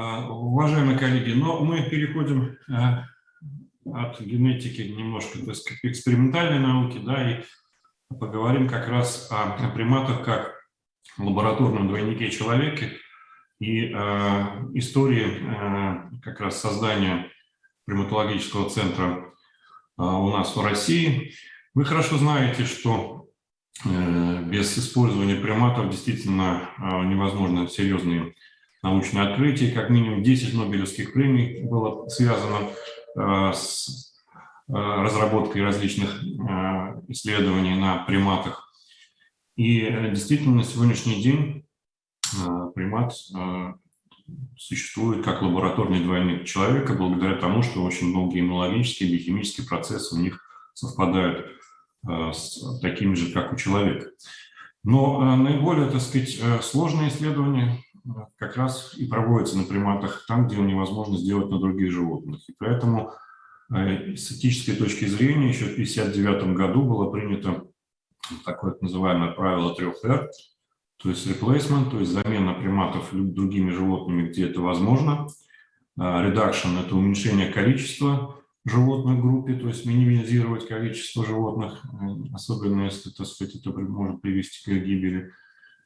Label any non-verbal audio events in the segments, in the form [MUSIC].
А, уважаемые коллеги, но мы переходим э, от генетики немножко так сказать, к экспериментальной науке, да, и поговорим как раз о, приматах как лабораторном двойнике человека и э, истории э, как раз создания приматологического центра э, у нас в России. Вы хорошо знаете, что э, без использования приматов действительно э, невозможно серьезные научные открытия. Как минимум 10 Нобелевских премий было связано э, с э, разработкой различных э, исследований на приматах. И действительно на сегодняшний день примат существует как лабораторный двойник человека благодаря тому, что очень многие иммунологические, биохимические процессы у них совпадают с такими же, как у человека. Но наиболее, так сказать, сложные исследования как раз и проводится на приматах там, где невозможно сделать на других животных. И поэтому э, с этической точки зрения еще в 1959 году было принято такое называемое правило трех R, то есть replacement, то есть замена приматов другими животными, где это возможно. А, reduction – это уменьшение количества животных в группе, то есть минимизировать количество животных, э, особенно если, так сказать, это может привести к их гибели.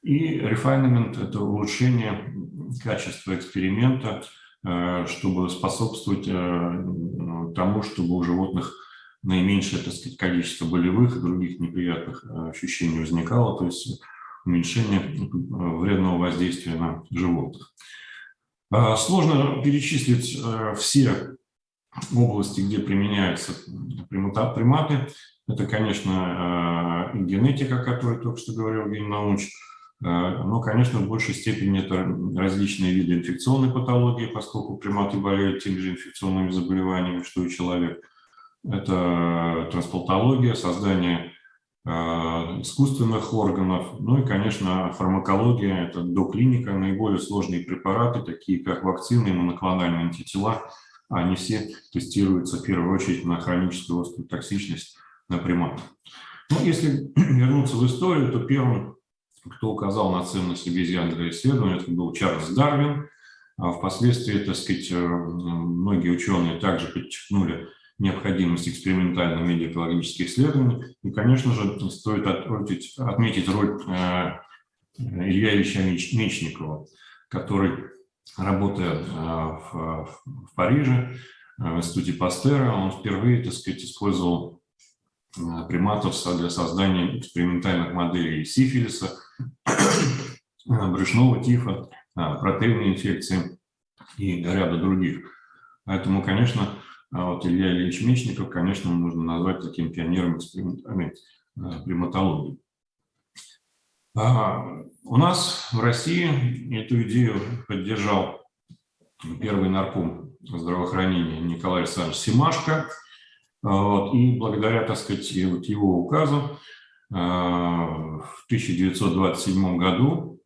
И refinement – это улучшение качества эксперимента, э, чтобы способствовать э, тому, чтобы у животных наименьшее так сказать, количество болевых и других неприятных э, ощущений возникало, то есть уменьшение вредного воздействия на животных. Сложно перечислить все области, где применяются приматы. Это, конечно, генетика, о которой только что говорил Евгений Наумович, но, конечно, в большей степени это различные виды инфекционной патологии, поскольку приматы болеют теми же инфекционными заболеваниями, что и человек. Это трансплантология, создание э, искусственных органов, ну и, конечно, фармакология, это доклиника, наиболее сложные препараты, такие как вакцины и моноклональные антитела, они все тестируются в первую очередь на хроническую острую токсичность на приматах. Ну, если [CLEARS THROAT] вернуться в историю, то первым кто указал на ценность обезьян для исследования, это был Чарльз Дарвин. А впоследствии, так сказать, э, многие ученые также подчеркнули необходимость экспериментальных медиакологических исследований. И, конечно же, стоит отметить, отметить роль э, Илья Ильича Мечникова, который, работая э, в, в Париже, в институте Пастера, он впервые, так сказать, использовал приматов для создания экспериментальных моделей сифилиса, брюшного тифа, протеиновой инфекции и ряда других. Поэтому, конечно, вот Илья Ильич Мечников, конечно, можно назвать таким пионером экспериментальной приматологии. А у нас в России эту идею поддержал первый нарком здравоохранения Николай Александрович Симашко. Вот, и благодаря, так сказать, вот его указу в 1927 году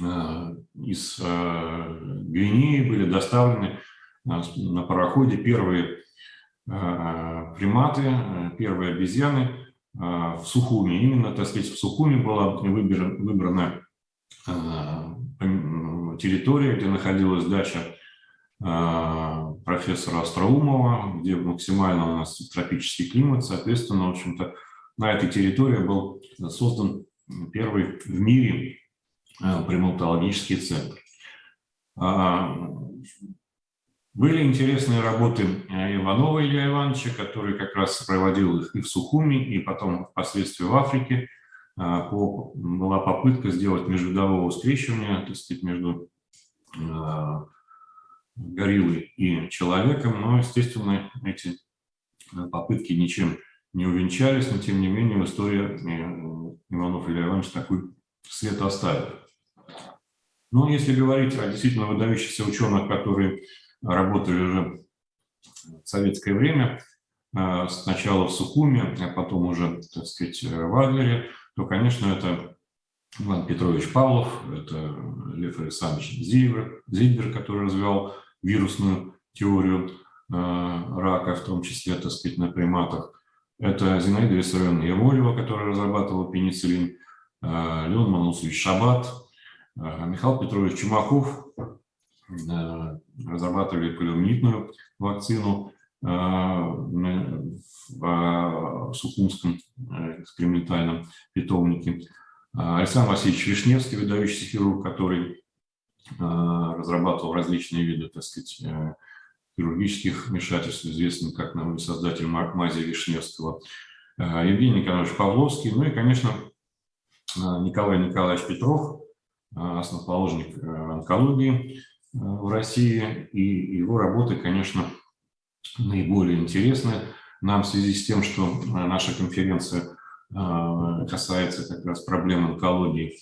э, из Гвинеи были доставлены на пароходе первые приматы, первые обезьяны в Сухуми. Именно, так сказать, в Сухуми была выбрана территория, где находилась дача профессора Остроумова, где максимально у нас тропический климат, соответственно, в общем-то, на этой территории был создан первый в мире э, приматологический центр. А, были интересные работы э, Иванова Илья Ивановича, который как раз проводил их и в Сухуми, и потом впоследствии в Африке. А, была попытка сделать межвидового скрещивания, так сказать, между э, гориллой и человеком, но, естественно, эти попытки ничем не увенчались, но тем не менее в истории Иванов Илья Иванович такой след оставил. Но если говорить о действительно выдающихся ученых, которые работали уже в советское время, э, сначала в Сухуме, а потом уже, так сказать, в Адлере, то, конечно, это Иван Петрович Павлов, это Лев Александрович Зильбер, Зильбер который развивал вирусную теорию э, рака, в том числе, так сказать, на приматах. Это Зинаида Виссарионовна Яволева, которая разрабатывала пенициллин, э, Леон Манусович Шабат, э, Михаил Петрович Чумаков, разрабатывали полиомиелитную вакцину в Сухумском экспериментальном питомнике. Александр Васильевич Вишневский, выдающийся хирург, который разрабатывал различные виды, так сказать, хирургических вмешательств, известный как новый создатель Мазия Вишневского, Евгений Николаевич Павловский, ну и, конечно, Николай Николаевич Петров, основоположник онкологии в России, и его работы, конечно, наиболее интересны нам в связи с тем, что наша конференция касается как раз проблем онкологии.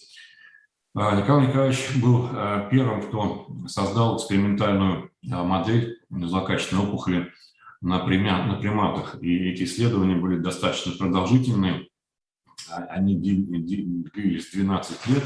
Николай Николаевич был первым, кто создал экспериментальную модель злокачественной опухоли на, приматах. И эти исследования были достаточно продолжительные. А, они длились 12 лет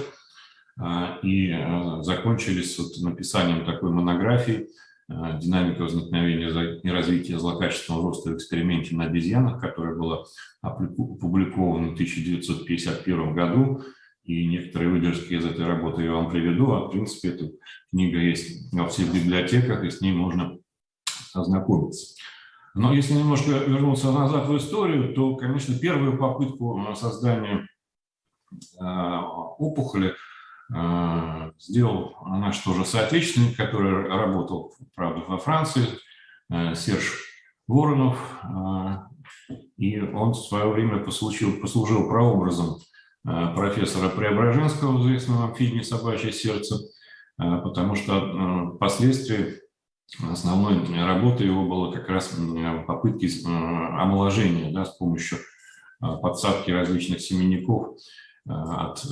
а, и а, закончились вот написанием такой монографии «Динамика возникновения и развития злокачественного роста в эксперименте на обезьянах», которая была опубликована в 1951 году. И некоторые выдержки из этой работы я вам приведу. А в принципе, эта книга есть во всех библиотеках, и с ней можно ознакомиться. Но если немножко вернуться назад в историю, то, конечно, первую попытку создания э, опухоли э, сделал наш тоже соотечественник, который работал, правда, во Франции, Серж Воронов, и он в свое время послужил, послужил прообразом профессора Преображенского, известного в фильме «Собачье сердце», потому что впоследствии основной работой его было как раз попытки э, омоложения да, с помощью э, подсадки различных семенников э, от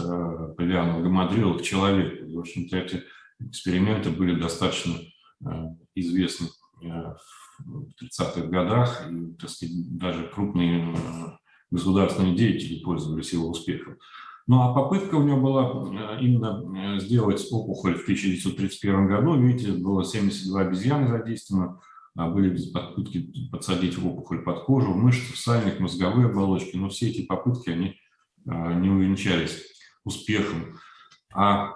павианов гамадрила к человеку. в общем-то, эти эксперименты были достаточно известны в 30-х годах, и, так сказать, даже крупные государственные деятели пользовались его успехом. Ну а попытка у него была э, именно э, сделать опухоль в 1931 году. Видите, было 72 обезьяны задействовано. А были попытки подсадить опухоль под кожу, мышцы, сальник, мозговые оболочки. Но все эти попытки, они э, не увенчались успехом. А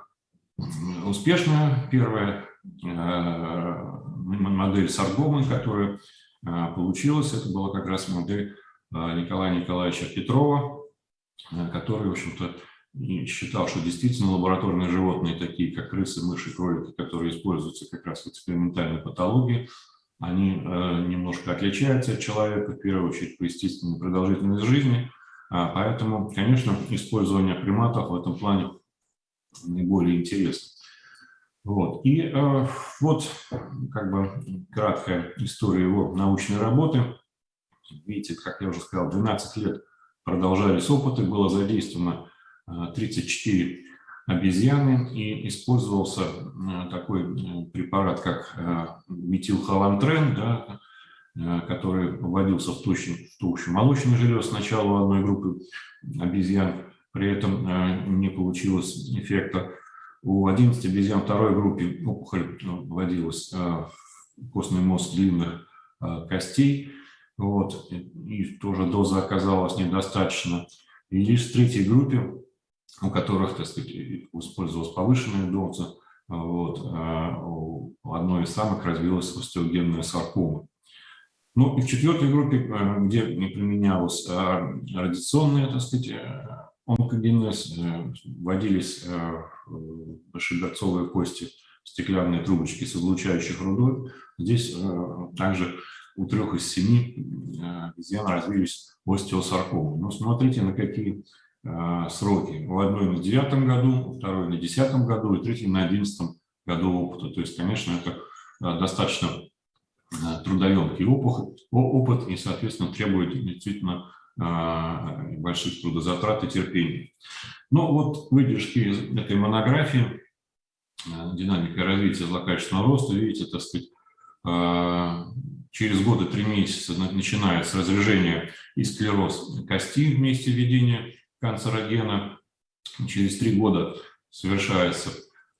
успешная первая модель саргомы, которая получилась, это была как раз модель Николая Николаевича Петрова, Э, который, в общем-то, считал, что действительно лабораторные животные, такие как крысы, мыши, кролики, которые используются как раз в экспериментальной патологии, они э, немножко отличаются от человека, в первую очередь, по естественной продолжительности жизни. А поэтому, конечно, использование приматов в этом плане наиболее интересно. Вот. И э, вот как бы краткая история его научной работы. Видите, как я уже сказал, 12 лет продолжались опыты, было задействовано 34 э, обезьяны и использовался э, такой э, препарат, как метилхолантрен, да, который вводился в толщу, в толщу молочных желез сначала у одной группы обезьян, при этом не получилось эффекта. У 11 обезьян второй группе опухоль вводилась в костный мозг длинных костей, вот, и тоже доза оказалась недостаточно. И лишь в третьей группе, у которых, так сказать, использовалась повышенная доза, вот, а у одной из самых развилась остеогенная саркома. Ну и в четвертой группе, э, где не применялась а радиационная, так сказать, э, онкогенез, э, вводились большегорцовые кости, стеклянные трубочки с излучающих рудой. Здесь также у трех из семи э, обезьян развились остеосаркомы. Но смотрите, на какие э, сроки. У одной на девятом году, у второй на десятом году и третий на одиннадцатом году опыта. То есть, конечно, это э, достаточно трудоемкий опыт, опыт и, соответственно, требует действительно больших трудозатрат и терпения. Но вот выдержки из этой монографии «Динамика развития злокачественного роста», видите, так сказать, через годы три месяца начинается разрежение и склероз кости вместе введения канцерогена. Через три года совершается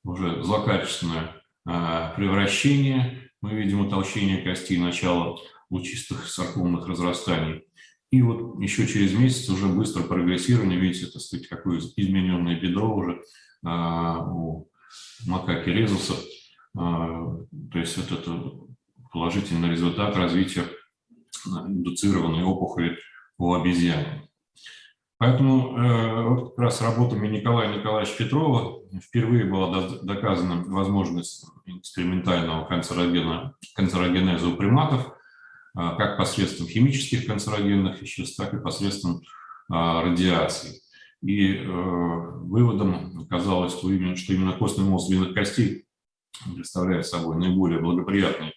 уже злокачественное а, превращение. Мы видим утолщение кости, начало лучистых саркомных разрастаний. И вот еще через месяц уже быстро прогрессирование, видите, это сказать, какое измененное бедро уже а, у макаки резуса, а, То есть вот это положительный результат развития индуцированной опухоли у обезьян. Поэтому э, вот как раз работами Николая Николаевича Петрова впервые была доказана возможность экспериментального канцерогена, канцерогенеза у приматов, э, как посредством химических канцерогенных веществ, так и посредством э, радиации. И э, выводом оказалось, что именно, что именно костный мозг длинных костей представляет собой наиболее благоприятный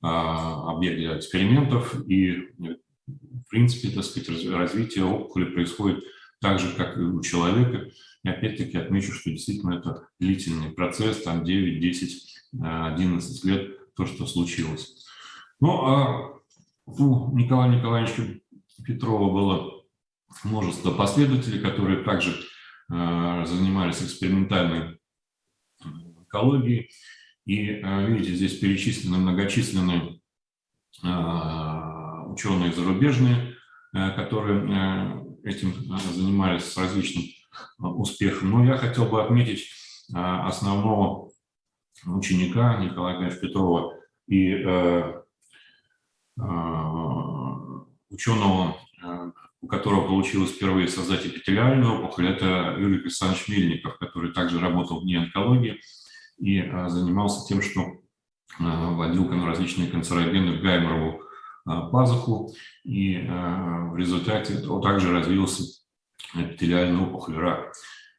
объект для экспериментов, и, в принципе, так сказать, развитие опухоли происходит так же, как и у человека. И опять-таки отмечу, что действительно это длительный процесс, там 9, 10, 11 лет, то, что случилось. Ну, а у Николая Николаевича Петрова было множество последователей, которые также э, занимались экспериментальной онкологией. И э, видите, здесь перечислены многочисленные э, ученые зарубежные, э, которые этим занимались с различным успехом. Но я хотел бы отметить основного ученика Николая Ивановича Петрова и ученого, у которого получилось впервые создать эпителиальную опухоль, это Юрий Александрович Мельников, который также работал в НИИ онкологии и а, занимался тем, что а, вводил различные канцерогены в гайморову а, пазуху, и в результате также развился эпителиальный опухоль рак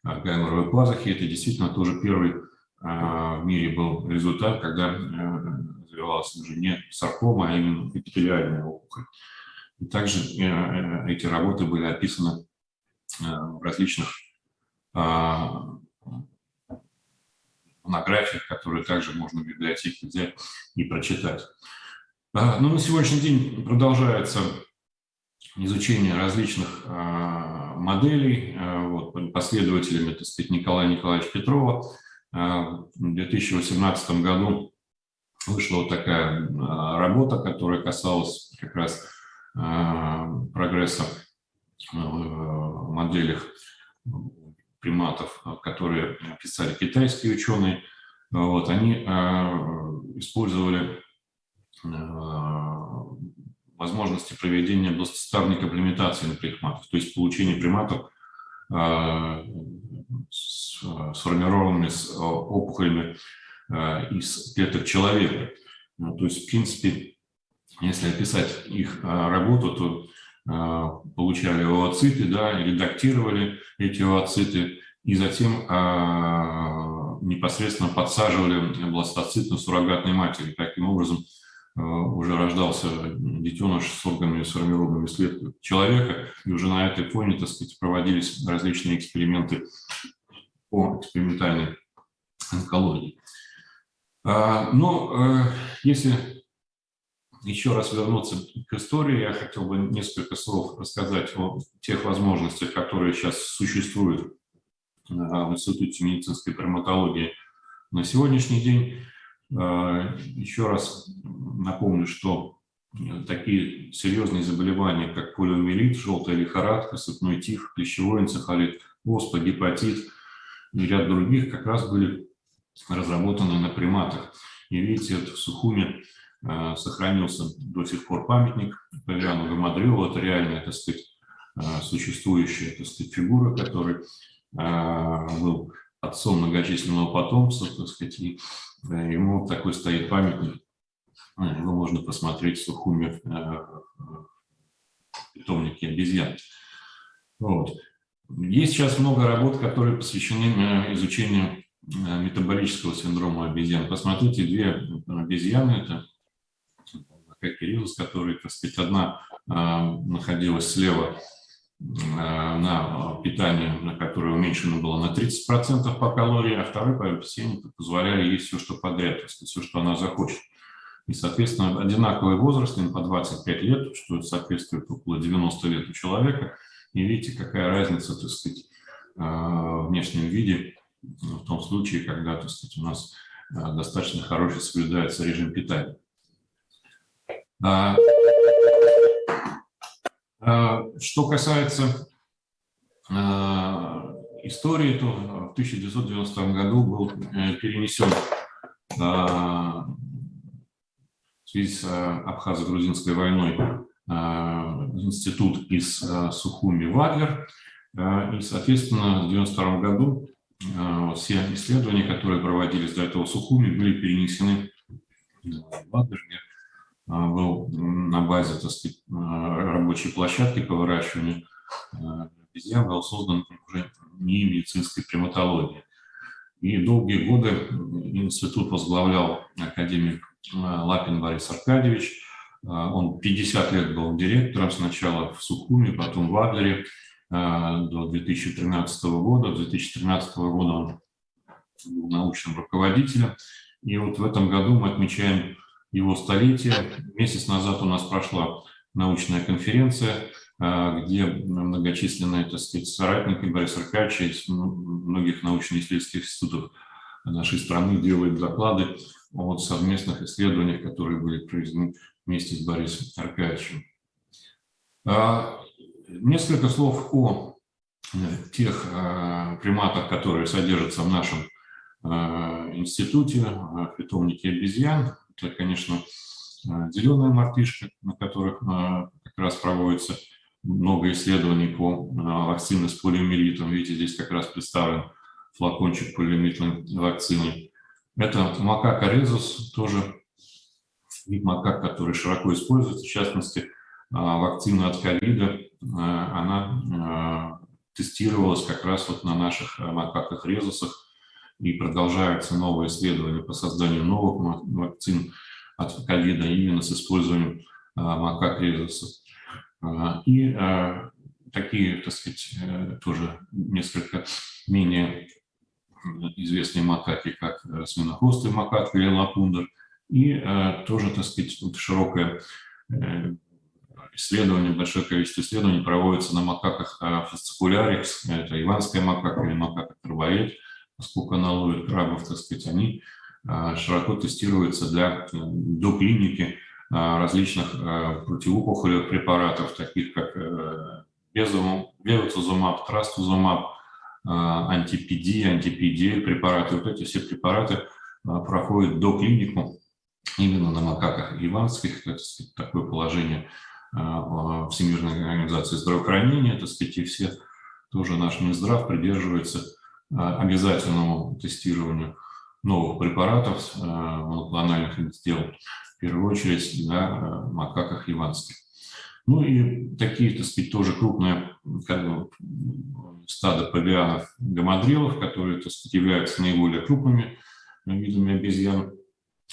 гайморовой пазухи. Это действительно тоже первый в мире был результат, когда развивалась уже не саркома, а именно эпителиальная опухоль. И также э, э, эти работы были описаны в различных монографиях, которые также можно в библиотеке взять и прочитать. А, Но ну, на сегодняшний день продолжается изучение различных а, моделей. А, вот, последователями, так сказать, Николая Николаевича Петрова. В 2018 году вышла вот такая работа, которая касалась как раз прогресса в моделях приматов, э, которые писали китайские ученые, вот, они э, использовали э, возможности проведения двустоставной комплементации на приматов, то есть получение приматов сформированными с опухолями из клеток человека. Ну, то есть, в принципе, если описать их работу, то получали ooциты, да, редактировали эти ooциты и затем а, непосредственно подсаживали бластоцит на суррогатной матери. Таким образом а, уже рождался детеныш с органами, сформированными след человека, и уже на этой фоне, так сказать, проводились различные эксперименты по экспериментальной онкологии. Но если еще раз вернуться к истории, я хотел бы несколько слов рассказать о тех возможностях, которые сейчас существуют э, в Институте медицинской травматологии на сегодняшний день. Э, еще раз напомню, что такие серьезные заболевания, как полиомиелит, желтая лихорадка, сыпной тиф, клещевой энцефалит, оспа, гепатит и ряд других как раз были разработаны на приматах. И видите, это в Сухуме Э, сохранился до сих пор памятник Павиану Гамадрилу. Это реальная, так сказать, э, существующая, так сказать, фигура, который э, был отцом многочисленного потомства, так сказать, и ему такой стоит памятник. Его можно посмотреть в Сухуме питомнике обезьян. Вот. Есть сейчас много работ, которые посвящены изучению метаболического синдрома обезьян. Посмотрите, две обезьяны, это как Кириллус, который, так сказать, одна а, находилась слева а, на питании, на которое уменьшено было на 30% по калории, а второй по объяснению позволяли есть все, что подряд, сказать, все, что она захочет. И, соответственно, одинаковый возраст, им по 25 лет, что соответствует около 90 лет у человека. И видите, какая разница, так сказать, а, в внешнем виде в том случае, когда, так сказать, у нас достаточно хороший соблюдается режим питания. А, а, что касается а, истории, то в 1990 году был э, перенесен связи с Абхазо-грузинской войной институт из Сухуми Вадлер. И, соответственно, в 1992 году все исследования, которые проводились до этого в Сухуми, были перенесены в Вадлер, где был на базе так сказать, рабочей площадки по выращиванию обезьян, был создан уже не медицинской приматологии. И долгие годы институт возглавлял академик Лапин Борис Аркадьевич. Он 50 лет был директором сначала в Сухуме, потом в Адлере до 2013 года. До 2013 года он был научным руководителем. И вот в этом году мы отмечаем его столетие. Месяц назад у нас прошла научная конференция а, где многочисленные, так сказать, соратники Бориса Аркадьевича из многих научно-исследовательских институтов нашей страны делают доклады о совместных исследованиях, которые были проведены вместе с Борисом Аркадьевичем. А, несколько слов о э, тех а, приматах, которые содержатся в нашем институте, питомнике обезьян. Это, конечно, зеленая мартышка, на которых как раз проводится много исследований по а, вакцине с полиомиелитом. Видите, здесь как раз представлен флакончик полиомиелитной вакцины. Это макака резус, тоже вид макак, который широко используется. В частности, вакцина от ковида, она тестировалась как раз вот на наших макаках резусах, и продолжаются новые исследования по созданию новых вакцин от ковида именно с использованием макак резусов. А, и а, такие, так сказать, э, тоже несколько менее известные макаки, как э, свинохвостый макак или лапундер, и э, тоже, так сказать, широкое исследование, большое количество исследований проводится на макаках фасцикулярикс, это иванская макака или макака карбоид, поскольку она ловит крабов, так сказать, они широко тестируются для доклиники а, различных а, противоопухолевых препаратов, таких как э, безуцизумаб, трастузумаб, а, антипиди, антипиди препараты. Вот эти все препараты проходят до клинику именно на макаках иванских. Это сказать, такое положение Всемирной организации здравоохранения. Так сказать, и все тоже наш Минздрав придерживается обязательному тестированию новых препаратов моноклональных сделал первую очередь на э, макаках иванских. Ну и такие, так сказать, тоже крупные как бы, стадо павианов гамадрилов, которые, так сказать, являются наиболее крупными видами обезьян.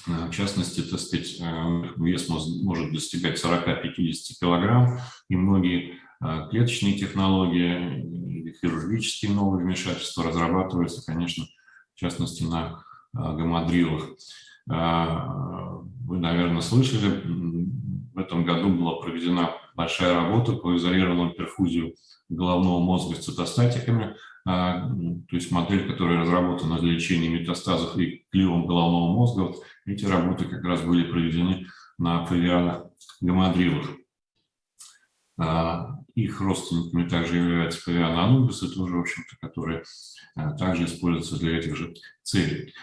Э, в частности, так сказать, э, вес может достигать 40-50 килограмм, и многие клеточные технологии, хирургические новые вмешательства разрабатываются, конечно, в частности, на гамадрилах. Вы, наверное, слышали, в этом году была проведена большая работа по изолированному перфузию головного мозга с цитостатиками, а, то есть модель, которая разработана для лечения метастазов и клевом головного мозга. Эти работы как раз были проведены на павианах гамадрилах. Их родственниками также являются павианы анубисы, тоже, в общем-то, которые а, также используются для этих же целей.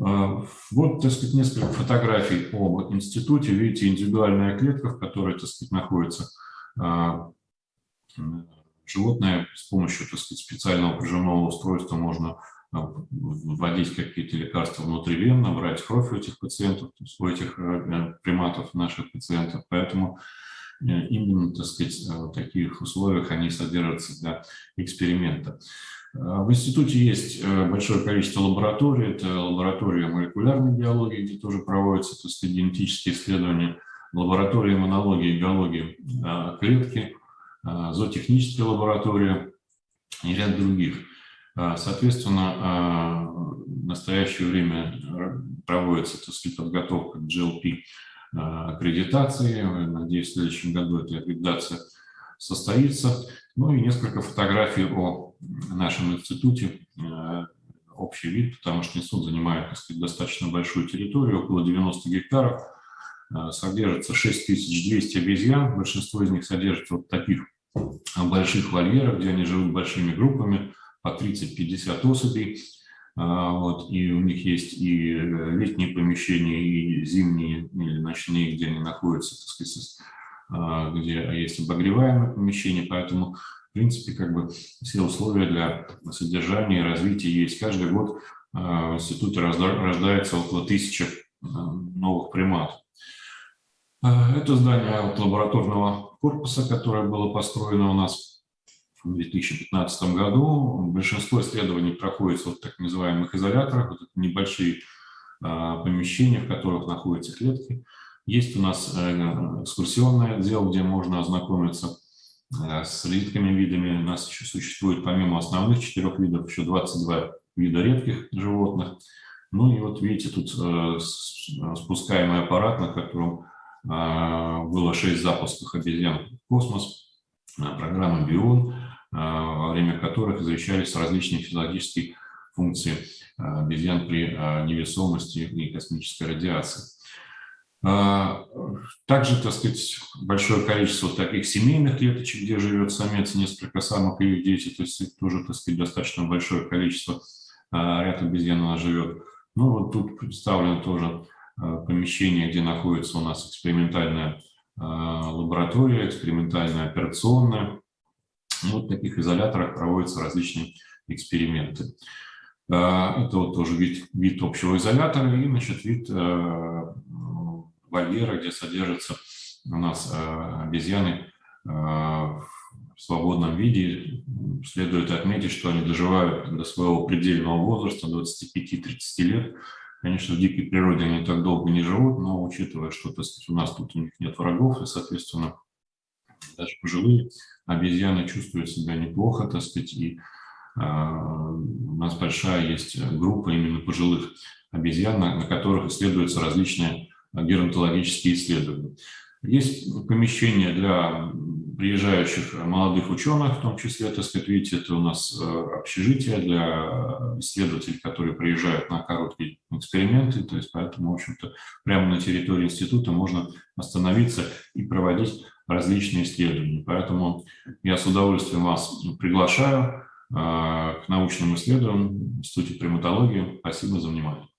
А, вот, так сказать, несколько фотографий об институте. Видите, индивидуальная клетка, в которой, так сказать, находится а, животное. С помощью, так сказать, специального прижимного устройства можно вводить какие-то лекарства внутривенно, брать кровь у этих пациентов, у этих э, приматов, наших пациентов. Поэтому э, именно, так сказать, в таких условиях они содержатся для эксперимента. А, в институте есть э, большое количество лабораторий. Это лаборатория молекулярной биологии, где тоже проводятся так сказать, генетические исследования, лаборатория иммунологии и биологии клетки, зоотехнические лаборатории и ряд других. Соответственно, в настоящее время проводится так сказать, подготовка к GLP аккредитации. Надеюсь, в следующем году эта аккредитация состоится. Ну и несколько фотографий о нашем институте. Э, общий вид, потому что институт занимает сказать, достаточно большую территорию, около 90 гектаров. Э, содержится 6200 обезьян. Большинство из них содержится вот таких больших вольерах, где они живут большими группами, по 30-50 особей. Вот, и у них есть и летние помещения, и зимние или ночные, где они находятся, так сказать, где есть обогреваемые помещения, поэтому, в принципе, как бы все условия для содержания и развития есть. Каждый год в институте рождается около тысячи новых примат. Это здание от лабораторного корпуса, которое было построено у нас в 2015 году. Большинство исследований проходится в так называемых изоляторах, вот небольшие помещения, в которых находятся клетки. Есть у нас э, экскурсионный отдел, где можно ознакомиться э, с редкими видами. У нас еще существует, помимо основных четырех видов, еще 22 вида редких животных. Ну и вот видите, тут э, спускаемый аппарат, на котором было 6 запусков обезьян в космос, программа «Бион», во время которых изучались различные физиологические функции обезьян при невесомости и космической радиации. Также, так сказать, большое количество таких семейных клеточек, где живет самец, несколько самок и их дети, то есть тоже, так сказать, достаточно большое количество ряд обезьян у нас живет. Ну, вот тут представлено тоже помещение, где находится у нас экспериментальная лаборатория, экспериментальная операционная. Ну, вот в таких изоляторах проводятся различные эксперименты. Это вот тоже вид, вид общего изолятора и, значит, вид вольера, где содержатся у нас обезьяны в свободном виде. Следует отметить, что они доживают до своего предельного возраста, 25-30 лет. Конечно, в дикой природе они так долго не живут, но учитывая, что сказать, у нас тут у них нет врагов, и, соответственно, даже пожилые обезьяны чувствуют себя неплохо, так сказать, и э, у нас большая есть группа именно пожилых обезьян, на, на которых исследуются различные геронтологические исследования. Есть помещение для приезжающих молодых ученых, в том числе, так сказать, видите, это у нас э, общежитие для исследователей, которые приезжают на короткие эксперименты, то есть поэтому, в общем-то, прямо на территории института можно остановиться и проводить различные исследования. Поэтому я с удовольствием вас приглашаю э, к научным исследованиям в Институте приматологии. Спасибо за внимание.